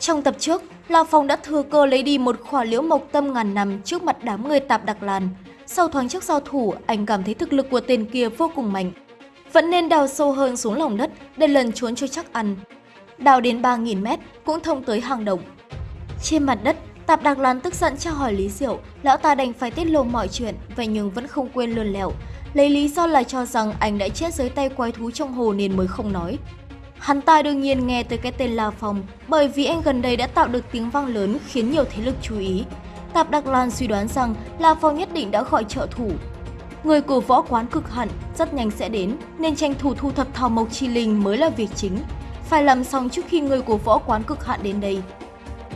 Trong tập trước, La Phong đã thừa cơ lấy đi một khỏa liễu mộc tâm ngàn năm trước mặt đám người tạp đặc làn. Sau thoáng trước giao thủ, anh cảm thấy thực lực của tên kia vô cùng mạnh. Vẫn nên đào sâu hơn xuống lòng đất để lần trốn cho chắc ăn. Đào đến 3.000 mét cũng thông tới hang động. Trên mặt đất, Tạp Đặc Lan tức giận tra hỏi Lý Diệu, lão ta đành phải tiết lộ mọi chuyện, vậy nhưng vẫn không quên lươn lẹo. Lấy lý do là cho rằng anh đã chết dưới tay quái thú trong hồ nên mới không nói. Hắn ta đương nhiên nghe tới cái tên La Phong bởi vì anh gần đây đã tạo được tiếng vang lớn khiến nhiều thế lực chú ý. Tạp Đặc Lan suy đoán rằng La Phong nhất định đã gọi trợ thủ. Người của võ quán cực hẳn rất nhanh sẽ đến nên tranh thủ thu thập thảo mộc chi linh mới là việc chính. Phải làm xong trước khi người của võ quán cực hạn đến đây.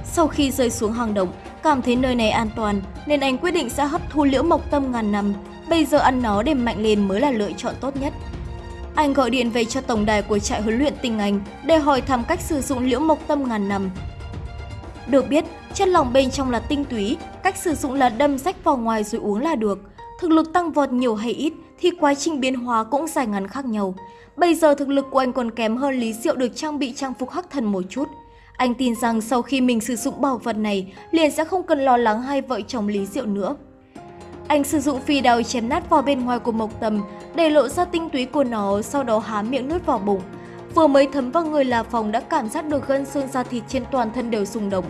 Sau khi rơi xuống hang động, cảm thấy nơi này an toàn nên anh quyết định sẽ hấp thu liễu mộc tâm ngàn năm. Bây giờ ăn nó để mạnh lên mới là lựa chọn tốt nhất. Anh gọi điện về cho tổng đài của trại huấn luyện tinh Anh để hỏi thăm cách sử dụng liễu mộc tâm ngàn năm. Được biết, chất lỏng bên trong là tinh túy, cách sử dụng là đâm rách vào ngoài rồi uống là được. Thực lực tăng vọt nhiều hay ít thì quá trình biến hóa cũng dài ngắn khác nhau. Bây giờ thực lực của anh còn kém hơn Lý Diệu được trang bị trang phục hắc thần một chút. Anh tin rằng sau khi mình sử dụng bảo vật này, liền sẽ không cần lo lắng hai vợ chồng Lý Diệu nữa. Anh sử dụng phi đao chém nát vào bên ngoài của mộc tầm, để lộ ra tinh túy của nó, sau đó há miệng nuốt vào bụng. Vừa mới thấm vào người là phòng đã cảm giác được gân xương da thịt trên toàn thân đều rung động.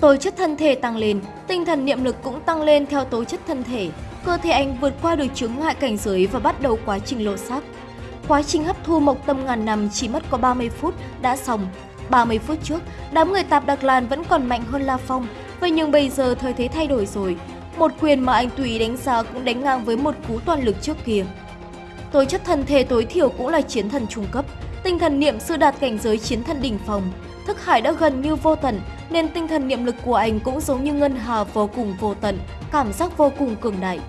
Tố chất thân thể tăng lên, tinh thần niệm lực cũng tăng lên theo tố chất thân thể. Cơ thể anh vượt qua được chướng ngại cảnh giới và bắt đầu quá trình lộ sắc. Quá trình hấp thu mộc tâm ngàn năm chỉ mất có 30 phút đã xong. 30 phút trước, đám người tạp Đặc Lan vẫn còn mạnh hơn La Phong, vậy nhưng bây giờ thời thế thay đổi rồi. Một quyền mà anh tùy đánh giá cũng đánh ngang với một cú toàn lực trước kia. tối chất thân thể tối thiểu cũng là chiến thần trung cấp, tinh thần niệm sư đạt cảnh giới chiến thần đỉnh phòng. Thức hải đã gần như vô tận, nên tinh thần niệm lực của anh cũng giống như ngân hà vô cùng vô tận, cảm giác vô cùng cường đại.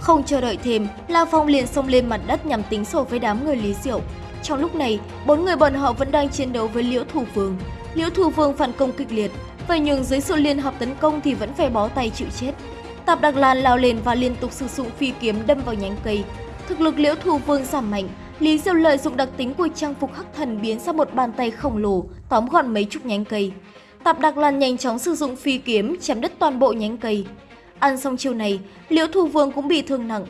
Không chờ đợi thêm, La Phong liền xông lên mặt đất nhằm tính sổ với đám người Lý Diệu. Trong lúc này, bốn người bọn họ vẫn đang chiến đấu với Liễu Thủ Vương. Liễu Thủ Vương phản công kịch liệt, vậy nhưng dưới sự liên hợp tấn công thì vẫn phải bó tay chịu chết. Tạp Đặc Lan lao lên và liên tục sử dụng phi kiếm đâm vào nhánh cây. Thực lực Liễu thù Vương giảm mạnh, Lý Diệu lợi dụng đặc tính của trang phục hắc thần biến ra một bàn tay khổng lồ, tóm gọn mấy chục nhánh cây. Tạp Đặc Lan nhanh chóng sử dụng phi kiếm chém đứt toàn bộ nhánh cây. Ăn xong chiêu này, Liễu Thù Vương cũng bị thương nặng.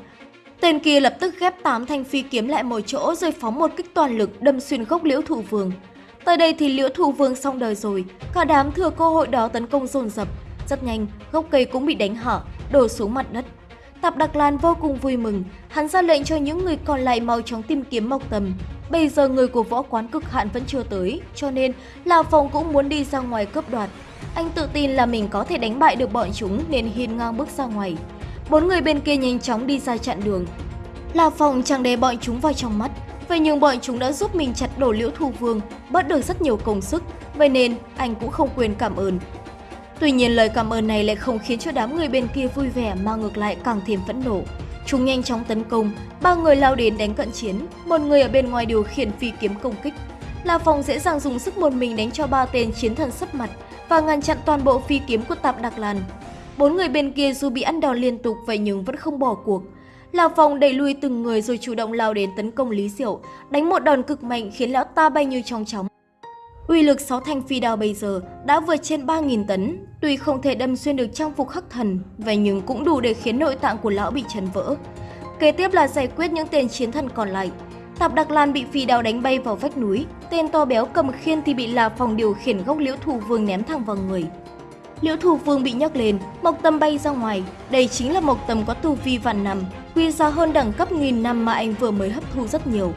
Tên kia lập tức ghép 8 thanh phi kiếm lại một chỗ rồi phóng một kích toàn lực đâm xuyên gốc Liễu Thủ Vương. Tới đây thì Liễu Thủ Vương xong đời rồi, cả đám thừa cơ hội đó tấn công dồn dập. Rất nhanh, gốc cây cũng bị đánh hở, đổ xuống mặt đất. Tạp Đặc Lan vô cùng vui mừng, hắn ra lệnh cho những người còn lại mau chóng tìm kiếm Mộc Tầm. Bây giờ người của võ quán cực hạn vẫn chưa tới, cho nên Lào Phong cũng muốn đi ra ngoài cướp đoạt. Anh tự tin là mình có thể đánh bại được bọn chúng nên hiên ngang bước ra ngoài. Bốn người bên kia nhanh chóng đi ra chặn đường. Lào Phong chẳng để bọn chúng vào trong mắt, vậy nhưng bọn chúng đã giúp mình chặt đổ liễu thu vương, bớt được rất nhiều công sức, vậy nên anh cũng không quên cảm ơn. Tuy nhiên lời cảm ơn này lại không khiến cho đám người bên kia vui vẻ mà ngược lại càng thêm phẫn nộ. Chúng nhanh chóng tấn công, ba người lao đến đánh cận chiến, một người ở bên ngoài điều khiển phi kiếm công kích. La Phong dễ dàng dùng sức một mình đánh cho ba tên chiến thần sấp mặt và ngăn chặn toàn bộ phi kiếm của Tạp Đặc Lan. Bốn người bên kia dù bị ăn đòn liên tục vậy nhưng vẫn không bỏ cuộc. La Phong đẩy lui từng người rồi chủ động lao đến tấn công Lý Diệu, đánh một đòn cực mạnh khiến lão ta bay như trong chóng. Uy lực 6 thanh phi đao bây giờ đã vượt trên 3.000 tấn, tuy không thể đâm xuyên được trang phục khắc thần, vậy nhưng cũng đủ để khiến nội tạng của lão bị chấn vỡ. Kế tiếp là giải quyết những tên chiến thần còn lại. Tạp Đặc Lan bị phi đao đánh bay vào vách núi, tên to béo cầm khiên thì bị là phòng điều khiển gốc liễu thủ vương ném thẳng vào người. Liễu thủ vương bị nhấc lên, mộc tâm bay ra ngoài, đây chính là mộc tâm có tu vi vạn năm, quy ra hơn đẳng cấp nghìn năm mà anh vừa mới hấp thu rất nhiều.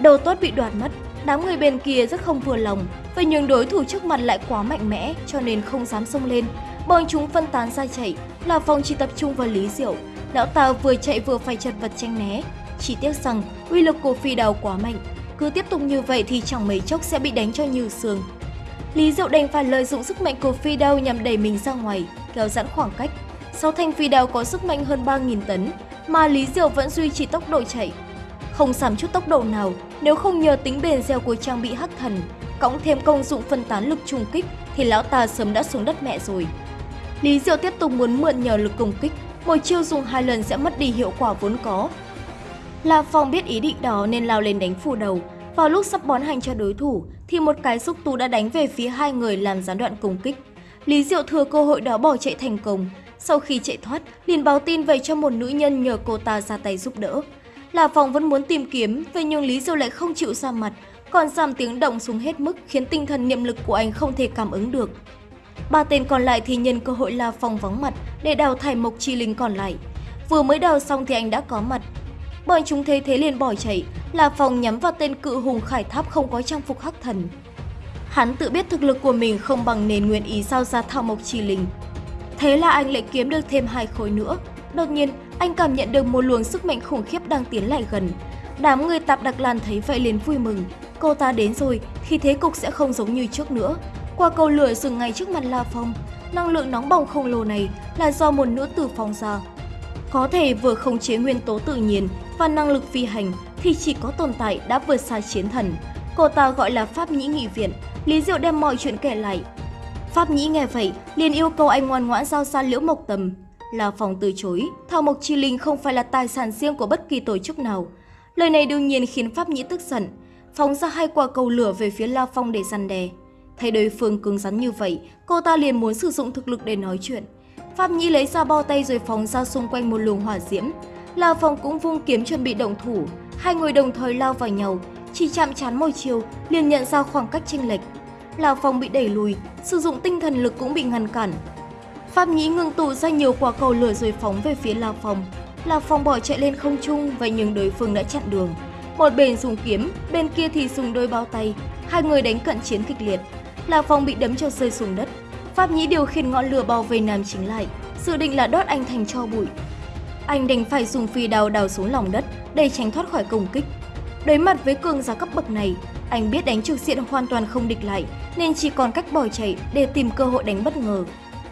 Đầu tốt bị đoạt mất, Đám người bên kia rất không vừa lòng, và những đối thủ trước mặt lại quá mạnh mẽ cho nên không dám xông lên. Bọn chúng phân tán ra chạy, là phòng chỉ tập trung vào Lý Diệu. Lão ta vừa chạy vừa phải chật vật tranh né. Chỉ tiếc rằng uy lực của phi đào quá mạnh, cứ tiếp tục như vậy thì chẳng mấy chốc sẽ bị đánh cho như xương. Lý Diệu đành phải lợi dụng sức mạnh của phi đao nhằm đẩy mình ra ngoài, kéo giãn khoảng cách. Sau thanh phi đao có sức mạnh hơn 3.000 tấn, mà Lý Diệu vẫn duy trì tốc độ chạy, không giảm chút tốc độ nào nếu không nhờ tính bền dẻo của trang bị hắc thần, cộng thêm công dụng phân tán lực trùng kích thì lão ta sớm đã xuống đất mẹ rồi. Lý Diệu tiếp tục muốn mượn nhờ lực công kích, một chiêu dùng hai lần sẽ mất đi hiệu quả vốn có. La Phong biết ý định đó nên lao lên đánh phủ đầu. Vào lúc sắp bón hành cho đối thủ thì một cái xúc tu đã đánh về phía hai người làm gián đoạn công kích. Lý Diệu thừa cơ hội đó bỏ chạy thành công. Sau khi chạy thoát, liền báo tin về cho một nữ nhân nhờ cô ta ra tay giúp đỡ là Phong vẫn muốn tìm kiếm, vậy nhưng Lý Diêu lại không chịu ra mặt, còn giảm tiếng động xuống hết mức khiến tinh thần niệm lực của anh không thể cảm ứng được. Ba tên còn lại thì nhân cơ hội La Phong vắng mặt để đào thải Mộc Chi Linh còn lại. Vừa mới đào xong thì anh đã có mặt. Bọn chúng thấy thế liền bỏ chạy, La Phong nhắm vào tên cự hùng khải tháp không có trang phục hắc thần. Hắn tự biết thực lực của mình không bằng nền nguyện ý sao ra thảo Mộc Chi Linh. Thế là anh lại kiếm được thêm hai khối nữa. Đột nhiên, anh cảm nhận được một luồng sức mạnh khủng khiếp đang tiến lại gần. Đám người tạp đặc lan thấy vậy liền vui mừng. Cô ta đến rồi thì thế cục sẽ không giống như trước nữa. Qua cầu lửa dừng ngay trước mặt La Phong, năng lượng nóng bỏng khổng lồ này là do một nữ tử phóng ra. Có thể vừa khống chế nguyên tố tự nhiên và năng lực phi hành thì chỉ có tồn tại đã vượt xa chiến thần. Cô ta gọi là Pháp Nhĩ Nghị Viện, Lý Diệu đem mọi chuyện kể lại. Pháp Nhĩ nghe vậy, liền yêu cầu anh ngoan ngoãn giao xa Liễu Mộc Tầm. La Phong từ chối, Thảo Mộc Chi Linh không phải là tài sản riêng của bất kỳ tổ chức nào. Lời này đương nhiên khiến Pháp Nhĩ tức giận, phóng ra hai quả cầu lửa về phía La Phong để răn đè. Thấy đối phương cứng rắn như vậy, cô ta liền muốn sử dụng thực lực để nói chuyện. Pháp Nhĩ lấy ra bao tay rồi phóng ra xung quanh một luồng hỏa diễm. La Phong cũng vung kiếm chuẩn bị động thủ, hai người đồng thời lao vào nhau, chỉ chạm chán môi chiều liền nhận ra khoảng cách chênh lệch. La Phong bị đẩy lùi, sử dụng tinh thần lực cũng bị ngăn cản. Pháp Nhĩ ngưng tụ ra nhiều quả cầu lửa rồi phóng về phía La Phong. La Phong bỏ chạy lên không trung, vậy nhưng đối phương đã chặn đường. Một bên dùng kiếm, bên kia thì dùng đôi bao tay, hai người đánh cận chiến kịch liệt. La Phong bị đấm cho rơi xuống đất. Pháp Nhĩ điều khiển ngọn lửa bao vây Nam Chính lại, dự định là đốt anh thành cho bụi. Anh đành phải dùng phi đào đào xuống lòng đất để tránh thoát khỏi công kích. Đối mặt với cường giá cấp bậc này, anh biết đánh trực diện hoàn toàn không địch lại nên chỉ còn cách bỏ chạy để tìm cơ hội đánh bất ngờ.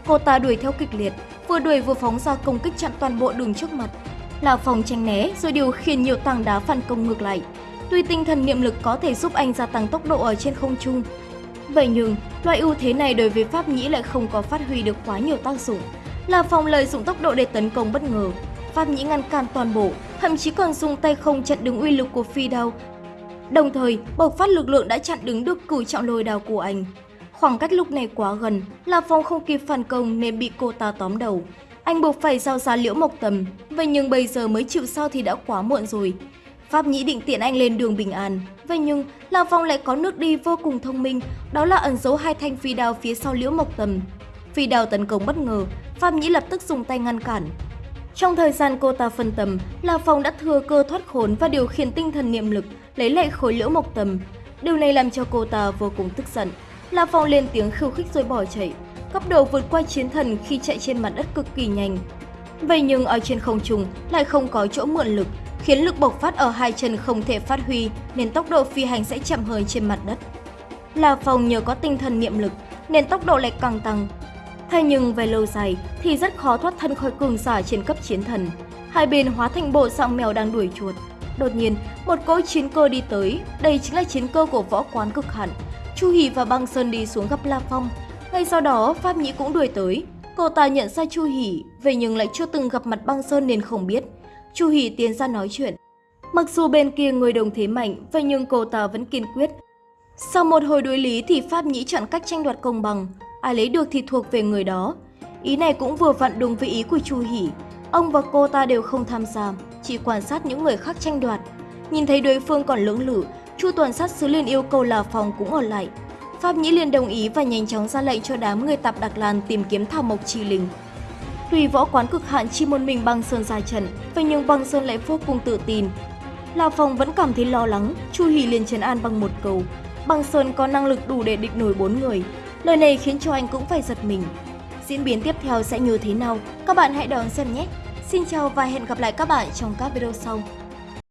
Cô ta đuổi theo kịch liệt, vừa đuổi vừa phóng ra công kích chặn toàn bộ đường trước mặt. là phòng tranh né rồi điều khiển nhiều tảng đá phản công ngược lại. Tuy tinh thần niệm lực có thể giúp anh gia tăng tốc độ ở trên không trung, Vậy nhưng, loại ưu thế này đối với Pháp Nhĩ lại không có phát huy được quá nhiều tác dụng. Là phòng lợi dụng tốc độ để tấn công bất ngờ. Pháp Nhĩ ngăn cản toàn bộ, thậm chí còn dùng tay không chặn đứng uy lực của phi đao. Đồng thời, bộc phát lực lượng đã chặn đứng được cử trọng lôi đao của anh. Khoảng cách lúc này quá gần, La Phong không kịp phản công nên bị cô ta tóm đầu. Anh buộc phải giao ra liễu mộc tầm, vậy nhưng bây giờ mới chịu sao thì đã quá muộn rồi. Pháp Nhĩ định tiện anh lên đường bình an. Vậy nhưng, La Phong lại có nước đi vô cùng thông minh, đó là ẩn giấu hai thanh phi đao phía sau liễu mộc tầm. Phi đao tấn công bất ngờ, Pháp Nhĩ lập tức dùng tay ngăn cản. Trong thời gian cô ta phân tầm, La Phong đã thừa cơ thoát khốn và điều khiển tinh thần niệm lực, lấy lại khối liễu mộc tầm. Điều này làm cho cô ta vô cùng tức giận. La Phong lên tiếng khiêu khích rồi bỏ chạy. Cấp độ vượt qua chiến thần khi chạy trên mặt đất cực kỳ nhanh. Vậy nhưng ở trên không trung lại không có chỗ mượn lực, khiến lực bộc phát ở hai chân không thể phát huy nên tốc độ phi hành sẽ chậm hơn trên mặt đất. La Phong nhờ có tinh thần niệm lực nên tốc độ lại càng tăng. Thế nhưng về lâu dài thì rất khó thoát thân khỏi cường giả trên cấp chiến thần. Hai bên hóa thành bộ dạng mèo đang đuổi chuột. Đột nhiên, một cỗ chiến cơ đi tới, đây chính là chiến cơ của võ quán cực hạn. Chu Hỷ và Băng Sơn đi xuống gặp La Phong. Ngay sau đó, Pháp Nhĩ cũng đuổi tới. Cô ta nhận ra Chu Hỷ, vậy nhưng lại chưa từng gặp mặt Băng Sơn nên không biết. Chu Hỷ tiến ra nói chuyện. Mặc dù bên kia người đồng thế mạnh, vậy nhưng cô ta vẫn kiên quyết. Sau một hồi đối lý thì Pháp Nhĩ chọn cách tranh đoạt công bằng, ai lấy được thì thuộc về người đó. Ý này cũng vừa vặn đúng với ý của Chu Hỷ. Ông và cô ta đều không tham gia, chỉ quan sát những người khác tranh đoạt. Nhìn thấy đối phương còn lưỡng lự, Chu tuần sát sứ liền yêu cầu là phòng cũng ở lại. Pháp Nhĩ liền đồng ý và nhanh chóng ra lệnh cho đám người tạp Đặc Lan tìm kiếm Thảo Mộc Chi Linh. Tuy võ quán cực hạn chỉ một mình băng Sơn ra trận, vậy nhưng băng Sơn lại vô cùng tự tin. Là Phong vẫn cảm thấy lo lắng, Chu Hỷ liền trấn an bằng một câu. Băng Sơn có năng lực đủ để địch nổi bốn người. Lời này khiến cho anh cũng phải giật mình. Diễn biến tiếp theo sẽ như thế nào? Các bạn hãy đón xem nhé! Xin chào và hẹn gặp lại các bạn trong các video sau.